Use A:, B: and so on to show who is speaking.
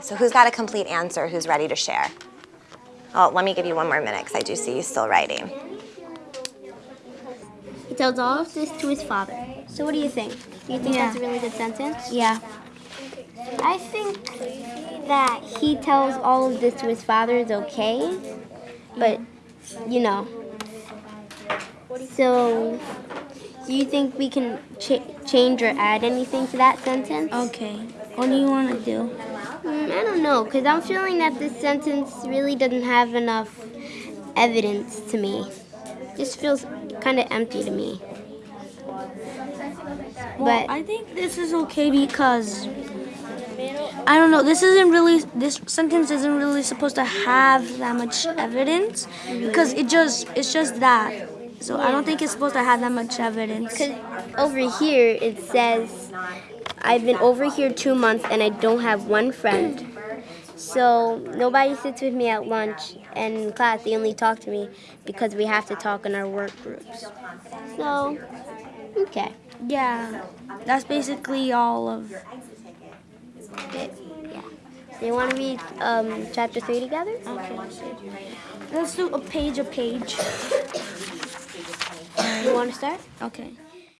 A: So who's got a complete answer? Who's ready to share? Oh, let me give you one more minute because I do see you still writing.
B: He tells all of this to his father. So what do you think? Do you think
C: Yeah.
B: that's a really good sentence?
C: Yeah.
B: I think that he tells all of this to his father is okay, but you know. So, do you think we can ch- change or add anything to that sentence?
C: Okay. What do you want to do?
B: Mm, I don't know, because I'm feeling that this sentence really doesn't have enough evidence to me. It Just feels kind of empty to me.
C: Well,
B: But
C: I think this is okay because I don't know. This isn't really this sentence isn't really supposed to have that much evidence because it just it's just that. So I don't think it's supposed to have that much evidence.
B: Because over here it says, I've been over here two months and I don't have one friend. So nobody sits with me at lunch and in class they only talk to me because we have to talk in our work groups. So, okay.
C: Yeah, that's basically all of.
B: It, yeah. So you want to read um, chapter three together?
C: Okay. Let's do a page a page.
B: You want to start?
C: Okay.